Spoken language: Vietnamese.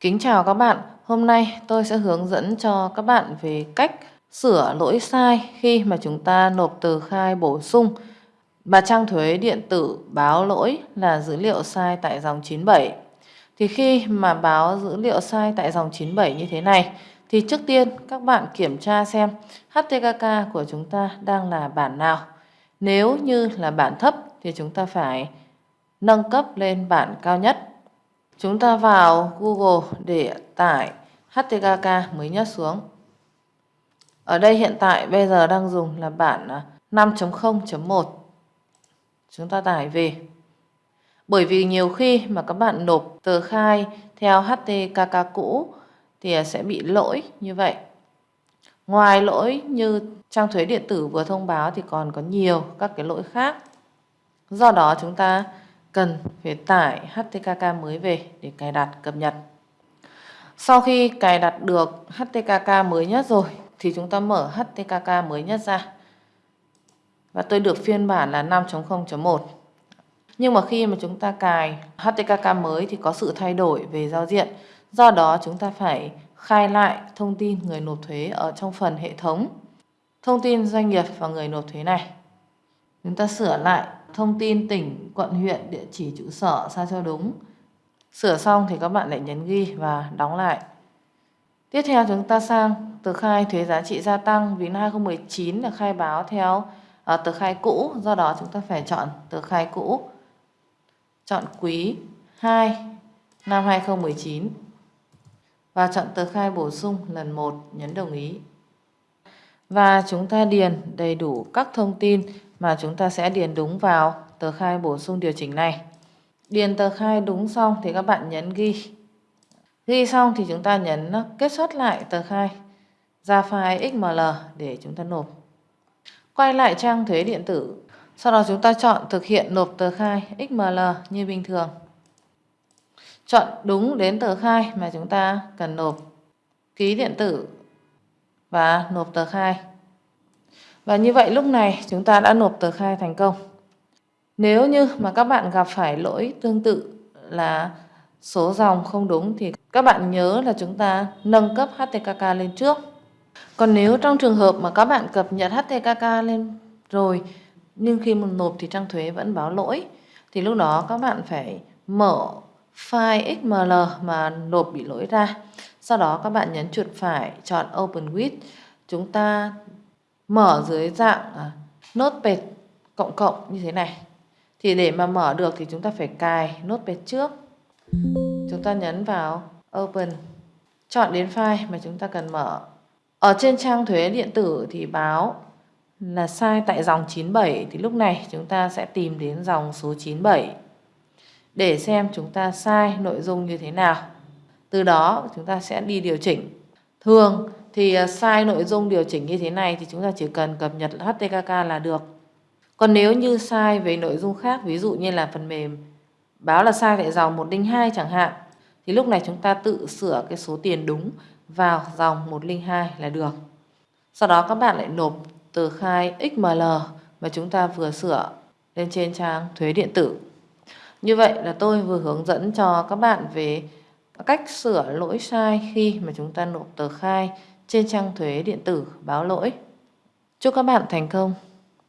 Kính chào các bạn, hôm nay tôi sẽ hướng dẫn cho các bạn về cách sửa lỗi sai khi mà chúng ta nộp tờ khai bổ sung và trang thuế điện tử báo lỗi là dữ liệu sai tại dòng 97. Thì khi mà báo dữ liệu sai tại dòng 97 như thế này thì trước tiên các bạn kiểm tra xem HTKK của chúng ta đang là bản nào. Nếu như là bản thấp thì chúng ta phải nâng cấp lên bản cao nhất Chúng ta vào Google để tải HTKK mới nhất xuống. Ở đây hiện tại bây giờ đang dùng là bản à, 5.0.1. Chúng ta tải về. Bởi vì nhiều khi mà các bạn nộp tờ khai theo HTKK cũ thì sẽ bị lỗi như vậy. Ngoài lỗi như trang thuế điện tử vừa thông báo thì còn có nhiều các cái lỗi khác. Do đó chúng ta cần phải tải HTKK mới về để cài đặt cập nhật. Sau khi cài đặt được HTKK mới nhất rồi, thì chúng ta mở HTKK mới nhất ra. Và tôi được phiên bản là 5.0.1. Nhưng mà khi mà chúng ta cài HTKK mới thì có sự thay đổi về giao diện. Do đó chúng ta phải khai lại thông tin người nộp thuế ở trong phần hệ thống. Thông tin doanh nghiệp và người nộp thuế này. Chúng ta sửa lại thông tin tỉnh, quận, huyện, địa chỉ trụ sở sao cho đúng. Sửa xong thì các bạn lại nhấn ghi và đóng lại. Tiếp theo chúng ta sang tờ khai thuế giá trị gia tăng vì năm 2019 là khai báo theo uh, tờ khai cũ, do đó chúng ta phải chọn tờ khai cũ. Chọn quý 2 năm 2019 và chọn tờ khai bổ sung lần 1 nhấn đồng ý. Và chúng ta điền đầy đủ các thông tin mà chúng ta sẽ điền đúng vào tờ khai bổ sung điều chỉnh này. Điền tờ khai đúng xong thì các bạn nhấn ghi. Ghi xong thì chúng ta nhấn ờ, kết xuất lại tờ khai ra file XML để chúng ta nộp. Quay lại trang thuế điện tử. Sau đó chúng ta chọn thực hiện nộp tờ khai XML như bình thường. Chọn đúng đến tờ khai mà chúng ta cần nộp. Ký điện tử và nộp tờ khai. Và như vậy lúc này, chúng ta đã nộp tờ khai thành công. Nếu như mà các bạn gặp phải lỗi tương tự là số dòng không đúng thì các bạn nhớ là chúng ta nâng cấp HTKK lên trước. Còn nếu trong trường hợp mà các bạn cập nhật HTKK lên rồi, nhưng khi mà nộp thì trang thuế vẫn báo lỗi, thì lúc đó các bạn phải mở file XML mà nộp bị lỗi ra. Sau đó các bạn nhấn chuột phải chọn Open with. Chúng ta mở dưới dạng à, notepad cộng cộng như thế này. Thì để mà mở được thì chúng ta phải cài nốt notepad trước. Chúng ta nhấn vào open. Chọn đến file mà chúng ta cần mở. Ở trên trang thuế điện tử thì báo là sai tại dòng 97 thì lúc này chúng ta sẽ tìm đến dòng số 97 để xem chúng ta sai nội dung như thế nào. Từ đó chúng ta sẽ đi điều chỉnh thường thì à, sai nội dung điều chỉnh như thế này thì chúng ta chỉ cần cập nhật HTKK là được. Còn nếu như sai về nội dung khác, ví dụ như là phần mềm báo là sai tại dòng 102 chẳng hạn, thì lúc này chúng ta tự sửa cái số tiền đúng vào dòng 102 là được. Sau đó các bạn lại nộp tờ khai XML mà chúng ta vừa sửa lên trên trang thuế điện tử. Như vậy là tôi vừa hướng dẫn cho các bạn về cách sửa lỗi sai khi mà chúng ta nộp tờ khai trên trang thuế điện tử báo lỗi. Chúc các bạn thành công!